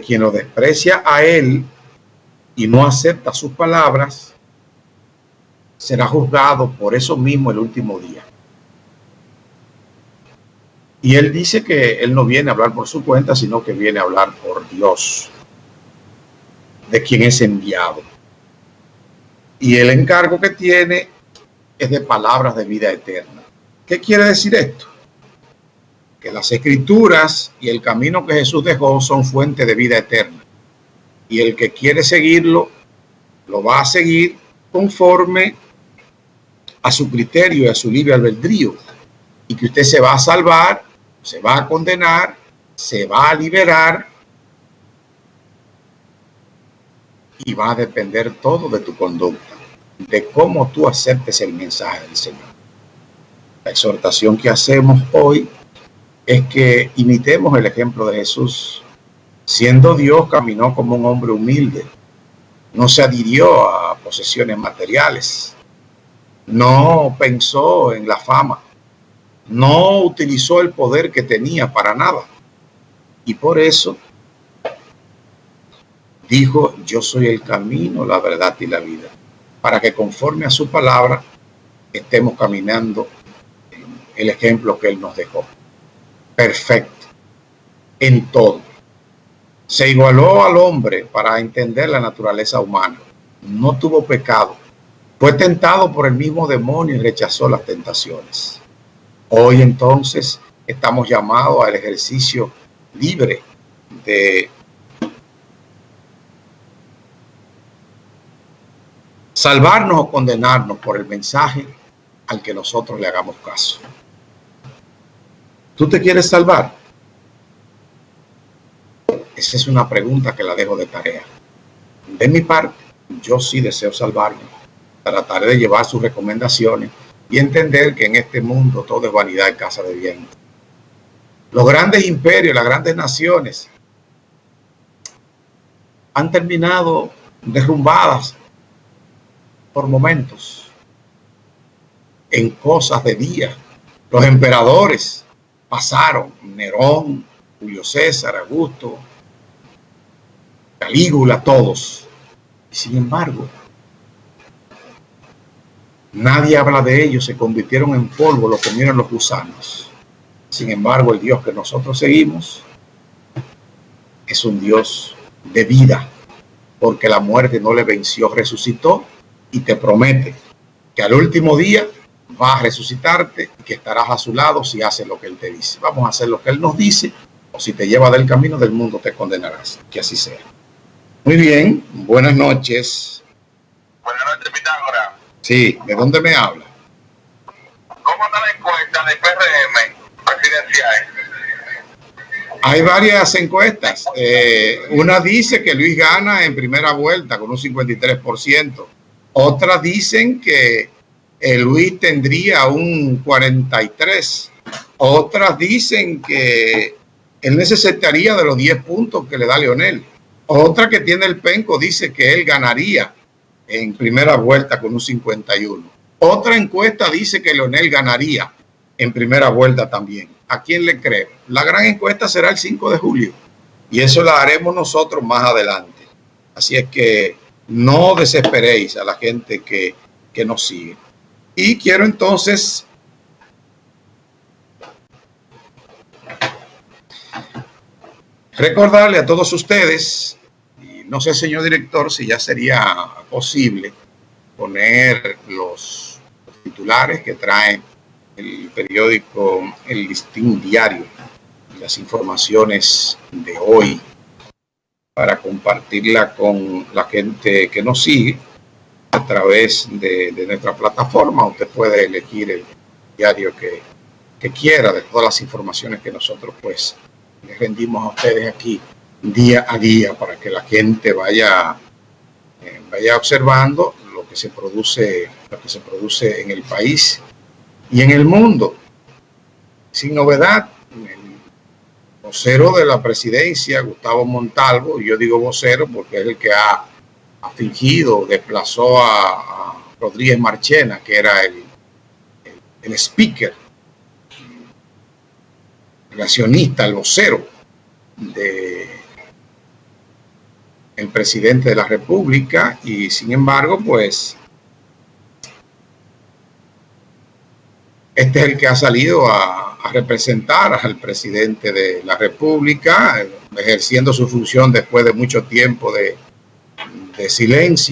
quien lo desprecia a él y no acepta sus palabras, será juzgado por eso mismo el último día. Y él dice que él no viene a hablar por su cuenta, sino que viene a hablar por Dios, de quien es enviado. Y el encargo que tiene es de palabras de vida eterna. ¿Qué quiere decir esto? Que las escrituras y el camino que Jesús dejó son fuente de vida eterna. Y el que quiere seguirlo, lo va a seguir conforme a su criterio y a su libre albedrío. Y que usted se va a salvar, se va a condenar, se va a liberar y va a depender todo de tu conducta, de cómo tú aceptes el mensaje del Señor. La exhortación que hacemos hoy es que imitemos el ejemplo de Jesús. Siendo Dios, caminó como un hombre humilde. No se adhirió a posesiones materiales. No pensó en la fama. No utilizó el poder que tenía para nada. Y por eso dijo, yo soy el camino, la verdad y la vida. Para que conforme a su palabra estemos caminando el ejemplo que Él nos dejó. Perfecto. En todo. Se igualó al hombre para entender la naturaleza humana. No tuvo pecado. Fue tentado por el mismo demonio y rechazó las tentaciones. Hoy entonces estamos llamados al ejercicio libre de salvarnos o condenarnos por el mensaje al que nosotros le hagamos caso. ¿Tú te quieres salvar? Esa es una pregunta que la dejo de tarea. De mi parte, yo sí deseo salvarme. Trataré de llevar sus recomendaciones y entender que en este mundo todo es vanidad y casa de bien. Los grandes imperios, las grandes naciones han terminado derrumbadas por momentos en cosas de día. Los emperadores pasaron Nerón, Julio César, Augusto, Calígula, todos. Y sin embargo, nadie habla de ellos, se convirtieron en polvo, lo comieron los gusanos. Sin embargo, el Dios que nosotros seguimos es un Dios de vida, porque la muerte no le venció, resucitó y te promete que al último día va a resucitarte y que estarás a su lado si haces lo que Él te dice. Vamos a hacer lo que Él nos dice o si te lleva del camino del mundo te condenarás. Que así sea. Muy bien, buenas noches. Buenas noches, Pitágora. Sí, ¿de dónde me habla? ¿Cómo está la encuesta de PRM presidencial? Hay varias encuestas. Eh, una dice que Luis gana en primera vuelta con un 53%. Otras dicen que Luis tendría un 43. Otras dicen que él necesitaría de los 10 puntos que le da Leonel. Otra que tiene el penco dice que él ganaría en primera vuelta con un 51. Otra encuesta dice que Leonel ganaría en primera vuelta también. ¿A quién le creo? La gran encuesta será el 5 de julio y eso la haremos nosotros más adelante. Así es que no desesperéis a la gente que, que nos sigue. Y quiero entonces recordarle a todos ustedes, y no sé, señor director, si ya sería posible poner los, titulares que trae el periódico El Listín Diario, las informaciones de hoy, para compartirla con la gente que nos sigue a través de, nuestra plataforma. Usted puede elegir el diario que, quiera de todas las informaciones que nosotros pues les rendimos a ustedes aquí día a día para que la gente vaya, eh, vaya observando lo que se produce, lo que se produce en el país y en el mundo. Sin novedad, el vocero de la presidencia, Gustavo Montalvo, yo digo vocero porque es el que ha fingido, desplazó a, Rodríguez Marchena, que era el, el, speaker, el accionista, el vocero de, el presidente de la República y sin embargo, pues este es el que ha salido a, representar al presidente de la República, ejerciendo su función después de mucho tiempo de, de silencio.